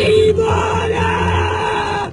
Demon!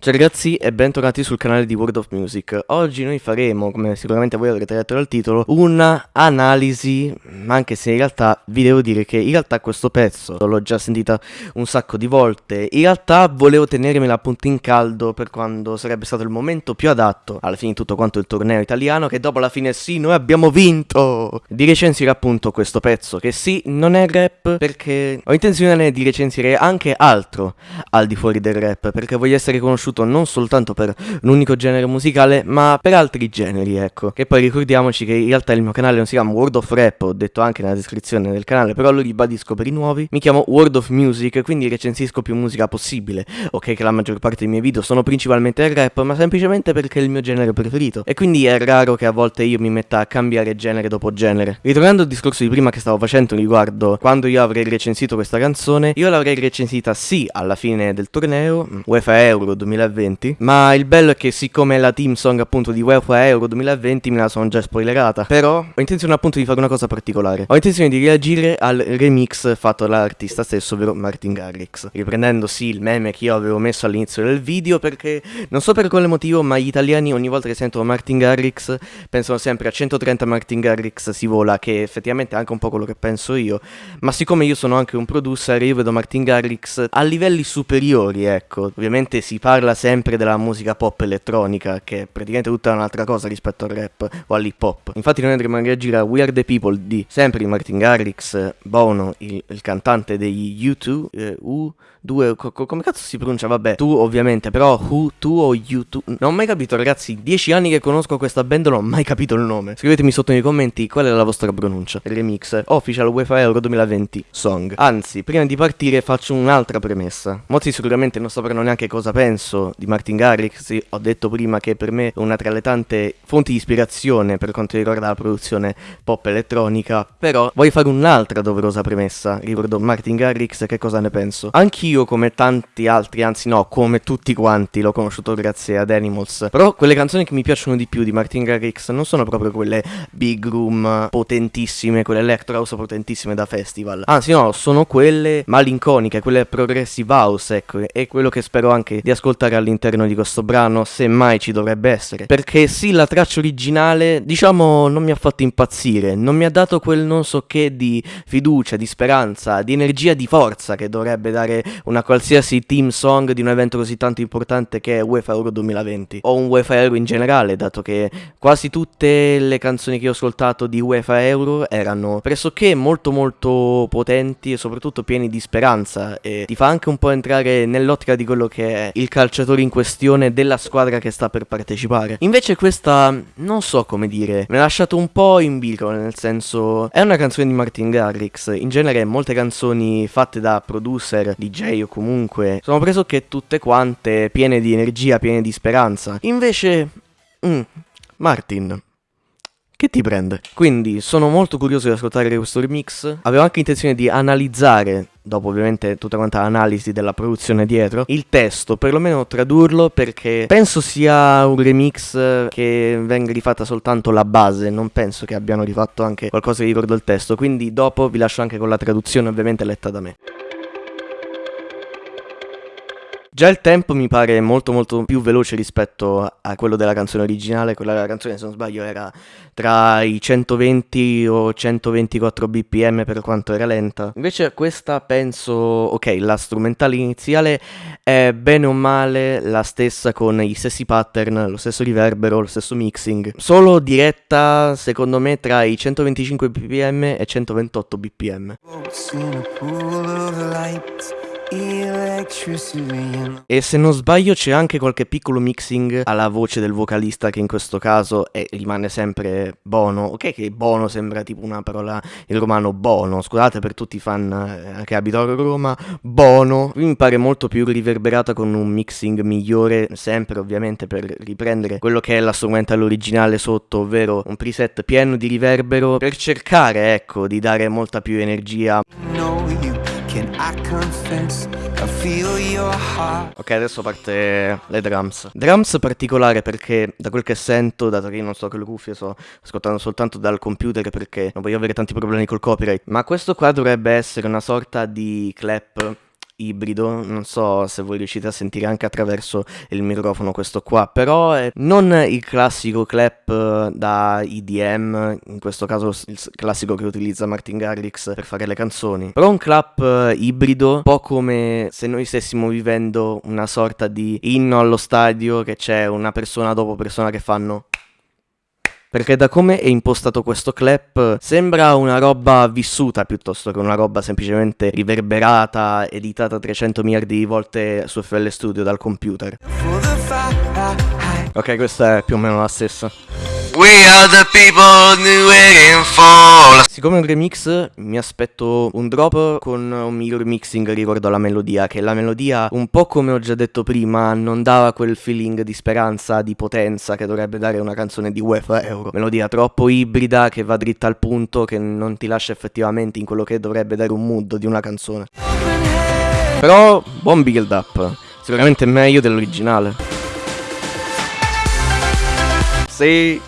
Ciao ragazzi e bentornati sul canale di World of Music. Oggi noi faremo, come sicuramente voi avrete letto dal titolo Una analisi, anche se in realtà vi devo dire che in realtà questo pezzo L'ho già sentita un sacco di volte. In realtà volevo tenermela appunto in caldo per quando sarebbe stato il momento più adatto Alla fine di tutto quanto il torneo italiano Che dopo alla fine sì, noi abbiamo vinto! Di recensire appunto questo pezzo Che sì, non è rap perché ho intenzione di recensire anche altro al di fuori del rap Perché voglio essere conosciuto conosciuto non soltanto per un unico genere musicale, ma per altri generi, ecco. Che poi ricordiamoci che in realtà il mio canale non si chiama World of Rap, ho detto anche nella descrizione del canale, però lo ribadisco per i nuovi. Mi chiamo World of Music, quindi recensisco più musica possibile. Ok che la maggior parte dei miei video sono principalmente il rap, ma semplicemente perché è il mio genere preferito. E quindi è raro che a volte io mi metta a cambiare genere dopo genere. Ritornando al discorso di prima che stavo facendo riguardo quando io avrei recensito questa canzone, io l'avrei recensita sì alla fine del torneo, UEFA Euro 2020, 2020. Ma il bello è che siccome è la team song appunto di UEFA Euro 2020 me la sono già spoilerata. Però ho intenzione appunto di fare una cosa particolare. Ho intenzione di reagire al remix fatto dall'artista stesso, ovvero Martin Garrix. Riprendendo sì il meme che io avevo messo all'inizio del video perché non so per quale motivo ma gli italiani ogni volta che sentono Martin Garrix pensano sempre a 130 Martin Garrix si vola che effettivamente è anche un po' quello che penso io. Ma siccome io sono anche un producer io vedo Martin Garrix a livelli superiori ecco. Ovviamente si parla parla sempre della musica pop elettronica, che è praticamente tutta un'altra cosa rispetto al rap o all'hip hop. Infatti noi andremo a reagire a We Are The People di sempre di Martin Garrix, Bono, il, il cantante degli U2, eh, U due, co come cazzo si pronuncia? Vabbè, tu ovviamente, però Who, tu o You, tu? Non ho mai capito, ragazzi, dieci anni che conosco questa band non ho mai capito il nome. Scrivetemi sotto nei commenti qual è la vostra pronuncia. Remix, Official UEFA Euro 2020 Song. Anzi, prima di partire faccio un'altra premessa. Molti sicuramente non sapranno neanche cosa penso di Martin Garrix, ho detto prima che per me è una tra le tante fonti di ispirazione per quanto riguarda la produzione pop elettronica, però voglio fare un'altra doverosa premessa riguardo Martin Garrix che cosa ne penso. Anch'io io come tanti altri, anzi no, come tutti quanti, l'ho conosciuto grazie ad Animals. Però quelle canzoni che mi piacciono di più di Martin Garrix non sono proprio quelle big room potentissime, quelle electro house potentissime da festival. Anzi no, sono quelle malinconiche, quelle progressive house, ecco, e quello che spero anche di ascoltare all'interno di questo brano, se mai ci dovrebbe essere. Perché sì, la traccia originale, diciamo, non mi ha fatto impazzire, non mi ha dato quel non so che di fiducia, di speranza, di energia, di forza che dovrebbe dare una qualsiasi team song di un evento così tanto importante che è UEFA Euro 2020 o un UEFA Euro in generale dato che quasi tutte le canzoni che ho ascoltato di UEFA Euro erano pressoché molto molto potenti e soprattutto pieni di speranza e ti fa anche un po' entrare nell'ottica di quello che è il calciatore in questione della squadra che sta per partecipare. Invece questa non so come dire mi ha lasciato un po' in bilico nel senso è una canzone di Martin Garrix. In genere molte canzoni fatte da producer DJ o comunque sono pressoché tutte quante piene di energia, piene di speranza. Invece, mm, Martin, che ti prende? Quindi sono molto curioso di ascoltare questo remix. Avevo anche intenzione di analizzare, dopo ovviamente tutta quanta l'analisi della produzione dietro, il testo, perlomeno tradurlo perché penso sia un remix che venga rifatta soltanto la base, non penso che abbiano rifatto anche qualcosa che ricordo il testo, quindi dopo vi lascio anche con la traduzione ovviamente letta da me. Già il tempo mi pare molto molto più veloce rispetto a quello della canzone originale, quella della canzone se non sbaglio era tra i 120 o 124 bpm per quanto era lenta. Invece questa penso, ok, la strumentale iniziale è bene o male la stessa con i stessi pattern, lo stesso riverbero, lo stesso mixing, solo diretta secondo me tra i 125 bpm e 128 bpm. E se non sbaglio c'è anche qualche piccolo mixing alla voce del vocalista che in questo caso è, rimane sempre Bono. Ok che Bono sembra tipo una parola in romano Bono, scusate per tutti i fan eh, che abitano a Roma, Bono. Qui mi pare molto più riverberata con un mixing migliore, sempre ovviamente per riprendere quello che è la strumentale originale sotto, ovvero un preset pieno di riverbero per cercare ecco di dare molta più energia. No, Ok, adesso parte le drums. Drums particolare perché, da quel che sento, dato che io non so che le cuffie, sto ascoltando soltanto dal computer perché non voglio avere tanti problemi col copyright, ma questo qua dovrebbe essere una sorta di clap ibrido, non so se voi riuscite a sentire anche attraverso il microfono questo qua, però è non il classico clap eh, da EDM, in questo caso il classico che utilizza Martin Garrix per fare le canzoni, però un clap eh, ibrido, un po' come se noi stessimo vivendo una sorta di inno allo stadio che c'è una persona dopo persona che fanno perché da come è impostato questo clap sembra una roba vissuta piuttosto che una roba semplicemente riverberata, editata 300 miliardi di volte su FL Studio dal computer. Ok, questa è più o meno la stessa. We are the people waiting for. Siccome è un remix mi aspetto un drop con un miglior mixing riguardo alla melodia Che la melodia un po' come ho già detto prima non dava quel feeling di speranza, di potenza Che dovrebbe dare una canzone di UEFA Euro. Melodia troppo ibrida che va dritta al punto Che non ti lascia effettivamente in quello che dovrebbe dare un mood di una canzone. Però buon build up. Sicuramente meglio dell'originale. Sì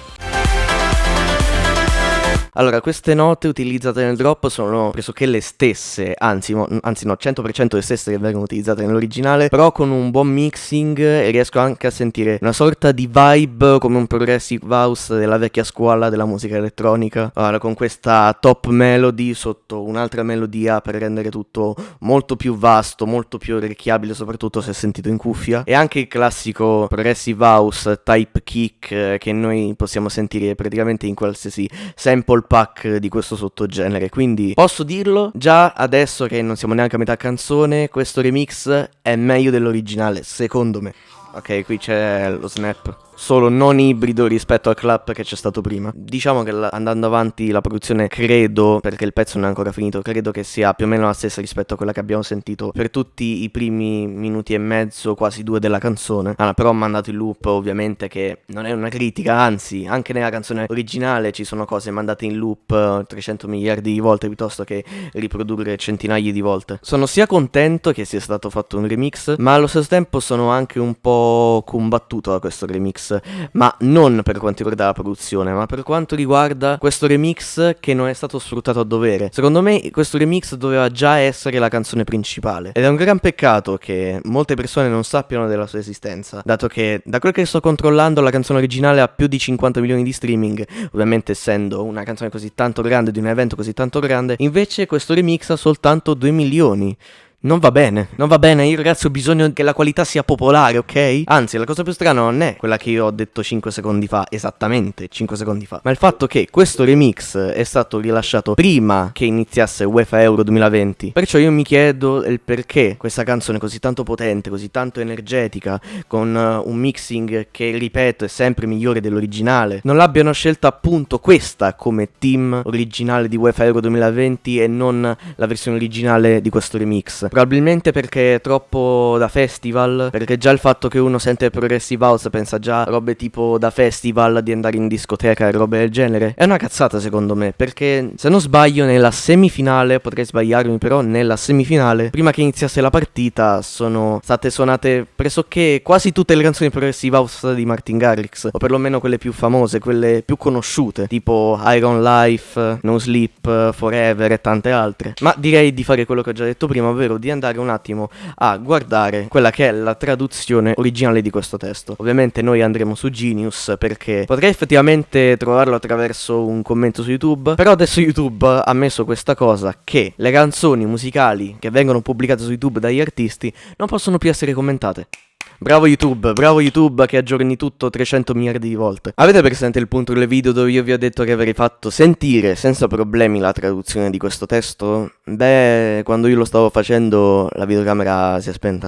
allora, queste note utilizzate nel drop sono pressoché le stesse, anzi, mo, anzi no, 100% le stesse che vengono utilizzate nell'originale, però con un buon mixing e riesco anche a sentire una sorta di vibe come un progressive house della vecchia scuola della musica elettronica, allora, con questa top melody sotto un'altra melodia per rendere tutto molto più vasto, molto più orecchiabile, soprattutto se sentito in cuffia, e anche il classico progressive house type kick eh, che noi possiamo sentire praticamente in qualsiasi sample pack di questo sottogenere, quindi posso dirlo già adesso che non siamo neanche a metà canzone, questo remix è meglio dell'originale, secondo me. Ok, qui c'è lo snap solo non ibrido rispetto al clap che c'è stato prima. Diciamo che andando avanti la produzione credo, perché il pezzo non è ancora finito, credo che sia più o meno la stessa rispetto a quella che abbiamo sentito per tutti i primi minuti e mezzo, quasi due della canzone. Ah, però ho mandato in loop ovviamente che non è una critica, anzi anche nella canzone originale ci sono cose mandate in loop 300 miliardi di volte piuttosto che riprodurre centinaia di volte. Sono sia contento che sia stato fatto un remix, ma allo stesso tempo sono anche un po' combattuto da questo remix ma non per quanto riguarda la produzione, ma per quanto riguarda questo remix che non è stato sfruttato a dovere. Secondo me questo remix doveva già essere la canzone principale ed è un gran peccato che molte persone non sappiano della sua esistenza, dato che da quel che sto controllando la canzone originale ha più di 50 milioni di streaming, ovviamente essendo una canzone così tanto grande di un evento così tanto grande, invece questo remix ha soltanto 2 milioni. Non va bene, non va bene, io ragazzi ho bisogno che la qualità sia popolare, ok? Anzi, la cosa più strana non è quella che io ho detto 5 secondi fa, esattamente 5 secondi fa, ma il fatto che questo remix è stato rilasciato prima che iniziasse UEFA Euro 2020. Perciò io mi chiedo il perché questa canzone così tanto potente, così tanto energetica, con uh, un mixing che, ripeto, è sempre migliore dell'originale, non l'abbiano scelta appunto questa come team originale di UEFA Euro 2020 e non la versione originale di questo remix. Probabilmente perché è troppo da festival, perché già il fatto che uno sente Progressive House pensa già a robe tipo da festival, di andare in discoteca e robe del genere. È una cazzata secondo me, perché se non sbaglio nella semifinale, potrei sbagliarmi però nella semifinale, prima che iniziasse la partita sono state suonate pressoché quasi tutte le canzoni Progressive House di Martin Garrix, o perlomeno quelle più famose, quelle più conosciute, tipo Iron Life, No Sleep, Forever e tante altre. Ma direi di fare quello che ho già detto prima, ovvero di andare un attimo a guardare quella che è la traduzione originale di questo testo. Ovviamente noi andremo su Genius perché potrei effettivamente trovarlo attraverso un commento su YouTube, però adesso YouTube ha messo questa cosa che le canzoni musicali che vengono pubblicate su YouTube dagli artisti non possono più essere commentate. Bravo YouTube, bravo YouTube che aggiorni tutto 300 miliardi di volte. Avete presente il punto del video dove io vi ho detto che avrei fatto sentire senza problemi la traduzione di questo testo? Beh, quando io lo stavo facendo la videocamera si è spenta.